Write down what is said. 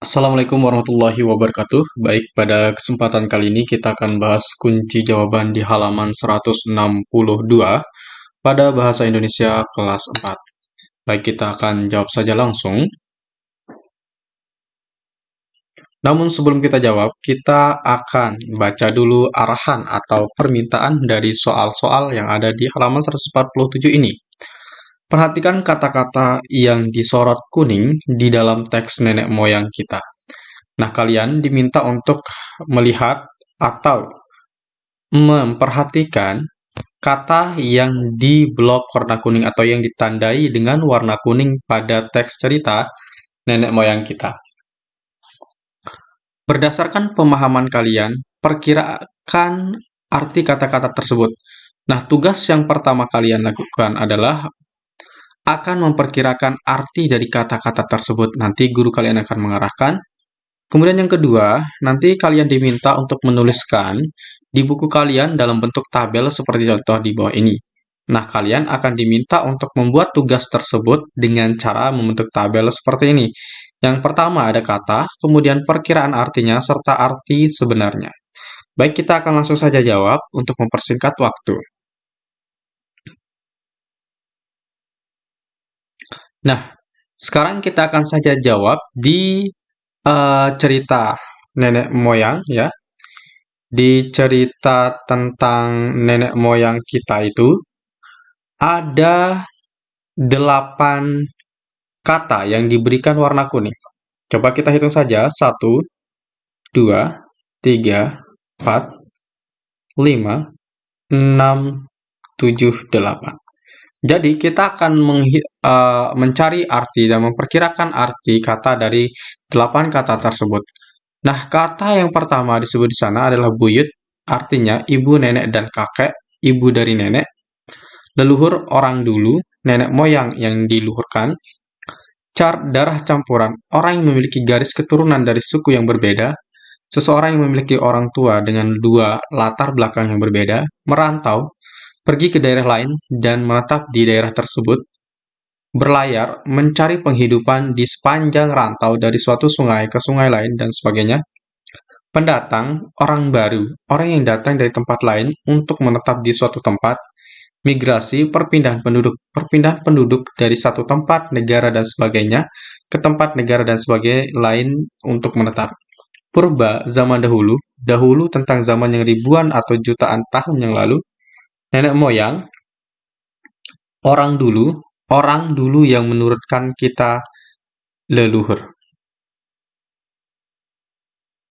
Assalamualaikum warahmatullahi wabarakatuh. Baik, pada kesempatan kali ini kita akan bahas kunci jawaban di halaman 162 pada Bahasa Indonesia kelas 4. Baik, kita akan jawab saja langsung. Namun sebelum kita jawab, kita akan baca dulu arahan atau permintaan dari soal-soal yang ada di halaman 147 ini. Perhatikan kata-kata yang disorot kuning di dalam teks nenek moyang kita. Nah, kalian diminta untuk melihat atau memperhatikan kata yang di blok warna kuning atau yang ditandai dengan warna kuning pada teks cerita nenek moyang kita. Berdasarkan pemahaman kalian, perkirakan arti kata-kata tersebut. Nah, tugas yang pertama kalian lakukan adalah akan memperkirakan arti dari kata-kata tersebut. Nanti guru kalian akan mengarahkan. Kemudian yang kedua, nanti kalian diminta untuk menuliskan di buku kalian dalam bentuk tabel seperti contoh di bawah ini. Nah, kalian akan diminta untuk membuat tugas tersebut dengan cara membentuk tabel seperti ini. Yang pertama ada kata, kemudian perkiraan artinya, serta arti sebenarnya. Baik, kita akan langsung saja jawab untuk mempersingkat waktu. Nah, sekarang kita akan saja jawab di uh, cerita nenek moyang ya. Di cerita tentang nenek moyang kita itu ada delapan kata yang diberikan warna kuning. Coba kita hitung saja. Satu, dua, tiga, empat, lima, enam, tujuh, delapan. Jadi, kita akan uh, mencari arti dan memperkirakan arti kata dari delapan kata tersebut. Nah, kata yang pertama disebut di sana adalah buyut, artinya ibu, nenek, dan kakek, ibu dari nenek. Leluhur orang dulu, nenek moyang yang diluhurkan. Car darah campuran, orang yang memiliki garis keturunan dari suku yang berbeda. Seseorang yang memiliki orang tua dengan dua latar belakang yang berbeda. Merantau, pergi ke daerah lain dan menetap di daerah tersebut, berlayar, mencari penghidupan di sepanjang rantau dari suatu sungai ke sungai lain, dan sebagainya. Pendatang, orang baru, orang yang datang dari tempat lain untuk menetap di suatu tempat, migrasi, perpindahan penduduk, perpindahan penduduk dari satu tempat, negara, dan sebagainya ke tempat negara dan sebagainya lain untuk menetap. Purba, zaman dahulu, dahulu tentang zaman yang ribuan atau jutaan tahun yang lalu, nenek moyang, orang dulu, orang dulu yang menurutkan kita leluhur.